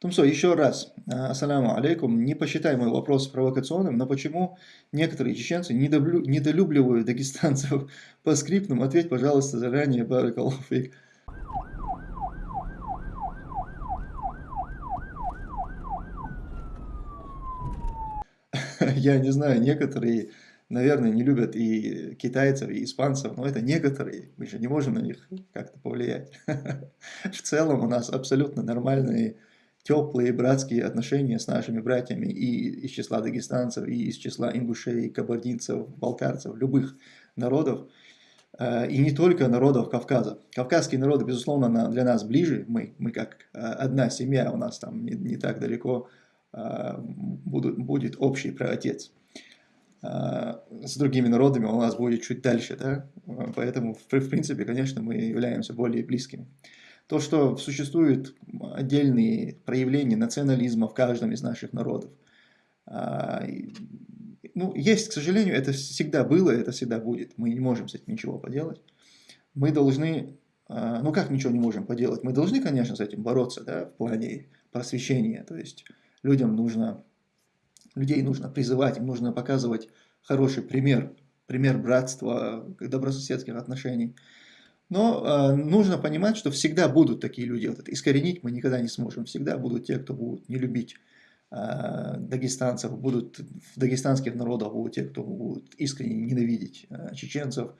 Тумсо, еще раз, а, ассаляму алейкум, не посчитай мой вопрос провокационным, но почему некоторые чеченцы недолюбливают дагестанцев по скриптам? Ответь, пожалуйста, заранее, баракалуфик. Я не знаю, некоторые, наверное, не любят и китайцев, и испанцев, но это некоторые, мы же не можем на них как-то повлиять. В целом у нас абсолютно нормальные теплые братские отношения с нашими братьями и из числа дагестанцев, и из числа ингушей, кабардинцев, балкарцев, любых народов, э, и не только народов Кавказа. Кавказские народы, безусловно, для нас ближе, мы, мы как э, одна семья, у нас там не, не так далеко э, будут, будет общий праотец. С другими народами у нас будет чуть дальше, да? поэтому, в, в принципе, конечно, мы являемся более близкими. То, что существуют отдельные проявления национализма в каждом из наших народов. А, ну, есть, к сожалению, это всегда было, это всегда будет. Мы не можем с этим ничего поделать. Мы должны, а, ну как ничего не можем поделать? Мы должны, конечно, с этим бороться, да, в плане просвещения. То есть людям нужно, людей нужно призывать, им нужно показывать хороший пример, пример братства, добрососедских отношений. Но э, нужно понимать, что всегда будут такие люди. Вот это искоренить мы никогда не сможем. Всегда будут те, кто будут не любить э, дагестанцев, будут в дагестанских народах будут те, кто будут искренне ненавидеть э, чеченцев.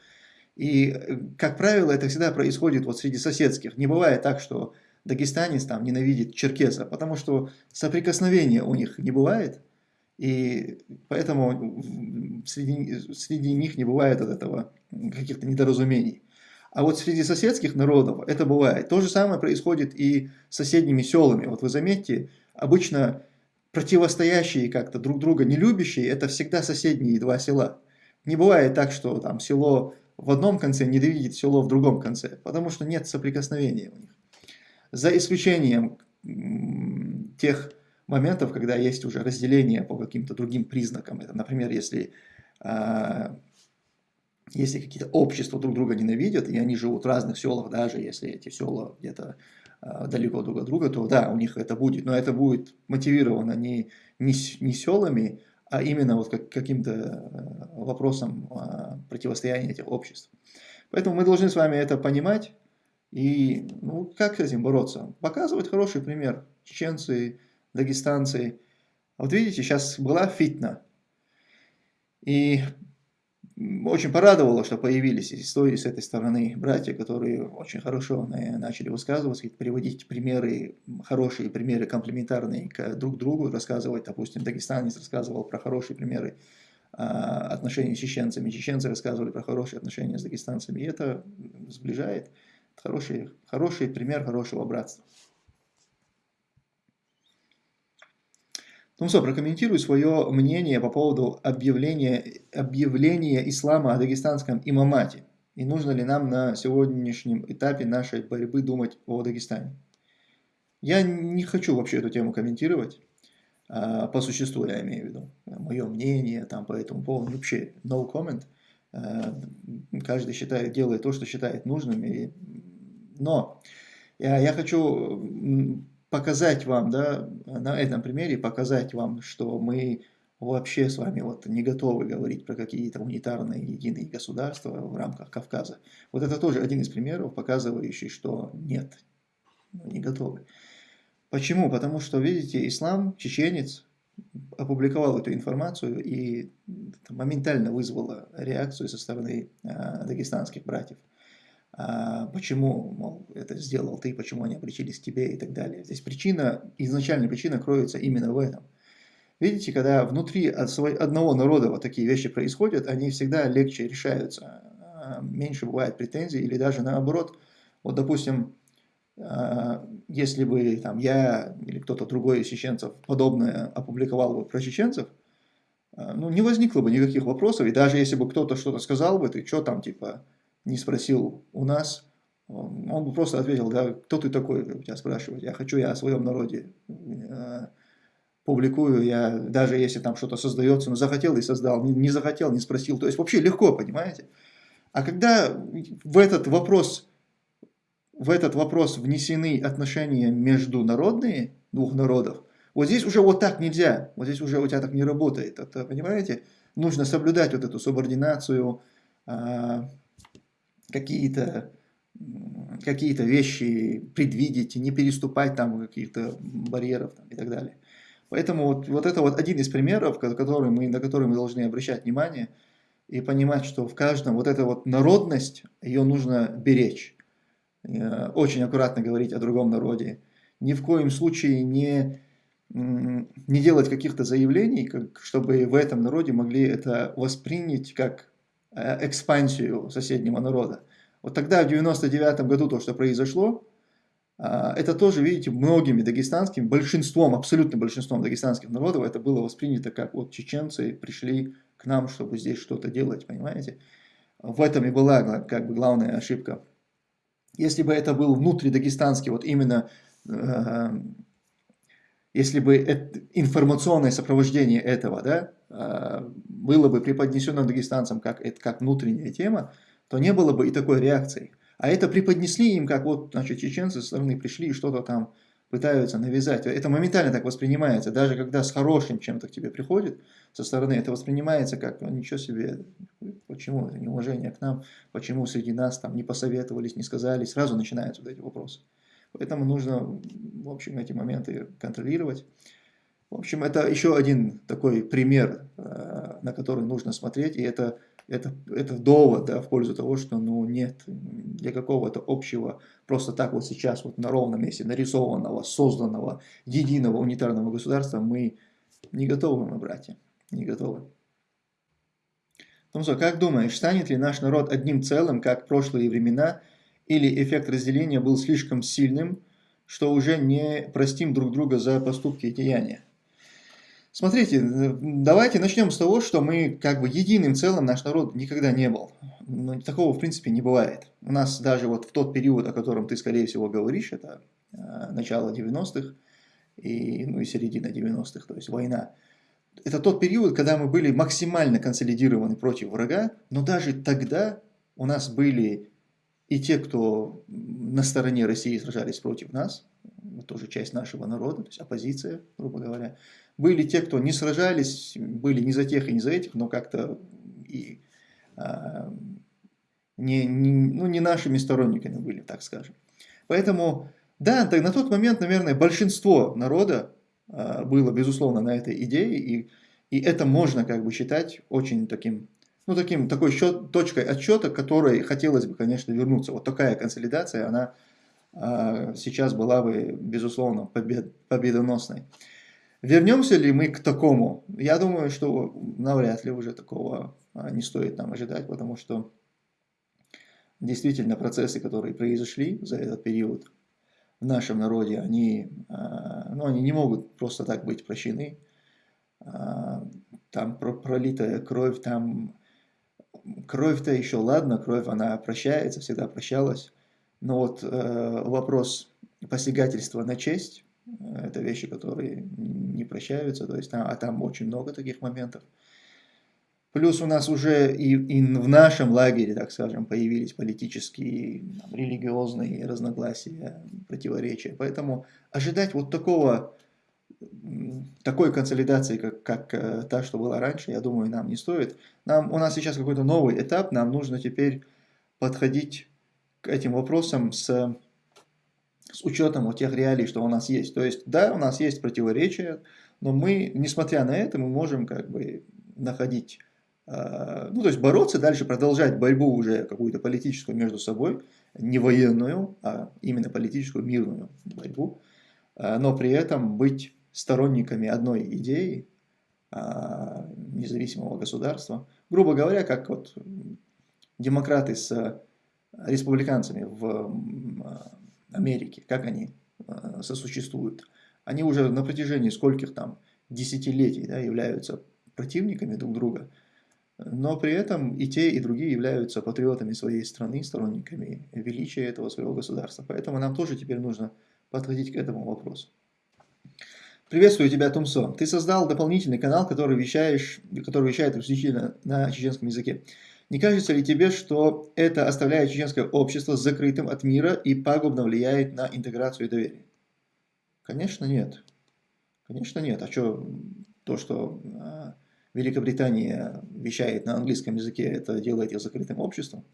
И, как правило, это всегда происходит вот среди соседских. Не бывает так, что дагестанец там ненавидит черкеса, потому что соприкосновения у них не бывает. И поэтому среди, среди них не бывает от этого каких-то недоразумений. А вот среди соседских народов это бывает. То же самое происходит и с соседними селами. Вот вы заметьте, обычно противостоящие как-то друг друга, не любящие, это всегда соседние два села. Не бывает так, что там село в одном конце ненавидит село в другом конце, потому что нет соприкосновения у них. За исключением тех моментов, когда есть уже разделение по каким-то другим признакам. Это, например, если а, если какие-то общества друг друга ненавидят, и они живут в разных селах, даже если эти села где-то э, далеко друг от друга, то да, у них это будет, но это будет мотивировано не, не, не селами, а именно вот как, каким-то э, вопросом э, противостояния этих обществ. Поэтому мы должны с вами это понимать, и ну, как с этим бороться? Показывать хороший пример. Чеченцы, дагестанцы. Вот видите, сейчас была фитна. И очень порадовало, что появились и с с этой стороны братья, которые очень хорошо начали высказываться, приводить примеры, хорошие примеры комплементарные к друг другу, рассказывать, допустим, дагестанец рассказывал про хорошие примеры а, отношений с чеченцами, чеченцы рассказывали про хорошие отношения с дагестанцами, и это сближает, хороший, хороший пример хорошего братства. Тумсо, прокомментируй свое мнение по поводу объявления, объявления ислама о дагестанском имамате. И нужно ли нам на сегодняшнем этапе нашей борьбы думать о Дагестане? Я не хочу вообще эту тему комментировать, а, по существу я имею в виду. Мое мнение там по этому поводу вообще no comment. А, каждый считает, делает то, что считает нужным. И... Но я, я хочу показать вам, да, на этом примере показать вам, что мы вообще с вами вот не готовы говорить про какие-то унитарные единые государства в рамках Кавказа. Вот это тоже один из примеров, показывающий, что нет, не готовы. Почему? Потому что, видите, ислам, чеченец, опубликовал эту информацию и моментально вызвало реакцию со стороны э, дагестанских братьев почему, мол, это сделал ты, почему они обречились к тебе и так далее. Здесь причина, изначальная причина кроется именно в этом. Видите, когда внутри одного народа вот такие вещи происходят, они всегда легче решаются, а, меньше бывает претензий, или даже наоборот, вот допустим, а, если бы там, я или кто-то другой из чеченцев подобное опубликовал бы про чеченцев, а, ну, не возникло бы никаких вопросов, и даже если бы кто-то что-то сказал бы, ты что там, типа, не спросил у нас, он бы просто ответил, да, кто ты такой, тебя спрашивать, я хочу, я о своем народе э, публикую, я даже если там что-то создается, ну захотел и создал, не, не захотел, не спросил, то есть вообще легко, понимаете? А когда в этот вопрос в этот вопрос внесены отношения международные двух народов, вот здесь уже вот так нельзя, вот здесь уже у тебя так не работает, это, понимаете? Нужно соблюдать вот эту субординацию, какие-то какие вещи предвидеть, не переступать там каких-то барьеров там, и так далее. Поэтому вот, вот это вот один из примеров, который мы, на который мы должны обращать внимание и понимать, что в каждом вот эта вот народность, ее нужно беречь. Э, очень аккуратно говорить о другом народе. Ни в коем случае не, не делать каких-то заявлений, как, чтобы в этом народе могли это воспринять как экспансию соседнего народа. Вот тогда, в 99 году, то, что произошло, а, это тоже, видите, многими дагестанскими, большинством, абсолютно большинством дагестанских народов это было воспринято как вот чеченцы пришли к нам, чтобы здесь что-то делать, понимаете? В этом и была как бы главная ошибка. Если бы это был внутридагестанский, вот именно, э, если бы это, информационное сопровождение этого, да, э, было бы преподнесено дагестанцам как, как внутренняя тема, то не было бы и такой реакции. А это преподнесли им, как вот, значит, чеченцы со стороны пришли и что-то там пытаются навязать. Это моментально так воспринимается. Даже когда с хорошим чем-то к тебе приходит со стороны, это воспринимается как, ну ничего себе, почему это неуважение к нам, почему среди нас там не посоветовались, не сказали, сразу начинаются вот эти вопросы. Поэтому нужно, в общем, эти моменты контролировать. В общем, это еще один такой пример, э, на который нужно смотреть, и это это, это довод да, в пользу того, что ну, нет для какого-то общего, просто так вот сейчас вот на ровном месте нарисованного, созданного, единого унитарного государства мы не готовы, мы, братья, не готовы. Томсо, как думаешь, станет ли наш народ одним целым, как прошлые времена, или эффект разделения был слишком сильным, что уже не простим друг друга за поступки и деяния? Смотрите, давайте начнем с того, что мы как бы единым целым наш народ никогда не был. Но такого в принципе не бывает. У нас даже вот в тот период, о котором ты скорее всего говоришь, это э, начало 90-х и, ну, и середина 90-х, то есть война. Это тот период, когда мы были максимально консолидированы против врага, но даже тогда у нас были и те, кто на стороне России сражались против нас, тоже часть нашего народа, то есть оппозиция, грубо говоря, были те, кто не сражались, были не за тех и не за этих, но как-то и а, не, не, ну, не нашими сторонниками были, так скажем. Поэтому, да, на тот момент, наверное, большинство народа а, было, безусловно, на этой идее, и, и это можно как бы считать очень таким, ну, таким, такой счет, точкой отсчета, которой хотелось бы, конечно, вернуться. Вот такая консолидация, она сейчас была бы, безусловно, побед, победоносной. Вернемся ли мы к такому? Я думаю, что навряд ли уже такого а, не стоит нам ожидать, потому что действительно процессы, которые произошли за этот период в нашем народе, они, а, ну, они не могут просто так быть прощены. А, там пролитая кровь, там кровь-то еще ладно, кровь она прощается, всегда прощалась. Но вот э, вопрос посягательства на честь, это вещи, которые не прощаются, то есть, а там очень много таких моментов. Плюс у нас уже и, и в нашем лагере, так скажем, появились политические, там, религиозные разногласия, противоречия. Поэтому ожидать вот такого, такой консолидации, как, как э, та, что была раньше, я думаю, нам не стоит. Нам, у нас сейчас какой-то новый этап, нам нужно теперь подходить к этим вопросам с с учетом вот тех реалий, что у нас есть. То есть, да, у нас есть противоречия, но мы, несмотря на это, мы можем как бы находить, э, ну, то есть бороться дальше, продолжать борьбу уже какую-то политическую между собой, не военную, а именно политическую, мирную борьбу, э, но при этом быть сторонниками одной идеи, э, независимого государства. Грубо говоря, как вот демократы с республиканцами в Америки, как они э, сосуществуют. Они уже на протяжении скольких там десятилетий да, являются противниками друг друга, но при этом и те, и другие являются патриотами своей страны, сторонниками величия этого своего государства. Поэтому нам тоже теперь нужно подходить к этому вопросу. Приветствую тебя, Тумсо. Ты создал дополнительный канал, который, вещаешь, который вещает исключительно на чеченском языке. Не кажется ли тебе, что это оставляет чеченское общество закрытым от мира и пагубно влияет на интеграцию и доверие? Конечно, нет. Конечно, нет. А что, то, что а, Великобритания вещает на английском языке, это делает ее закрытым обществом?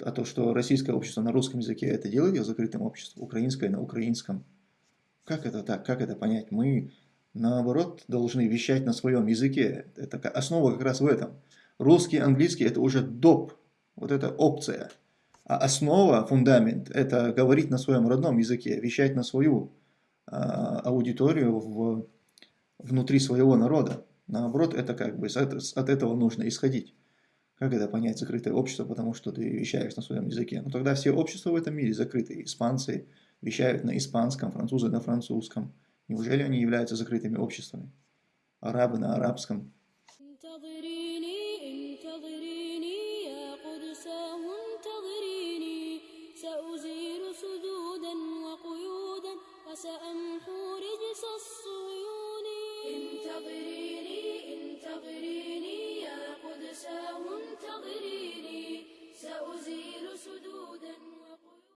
А то, что российское общество на русском языке, это делает ее закрытым обществом? Украинское на украинском? Как это так? Как это понять? Мы, наоборот, должны вещать на своем языке. Это основа как раз в этом – Русский, английский – это уже доп, вот это опция. А основа, фундамент – это говорить на своем родном языке, вещать на свою а, аудиторию в, внутри своего народа. Наоборот, это как бы от этого нужно исходить. Как это понять закрытое общество, потому что ты вещаешь на своем языке? Ну тогда все общества в этом мире закрыты. Испанцы вещают на испанском, французы на французском. Неужели они являются закрытыми обществами? Арабы на арабском.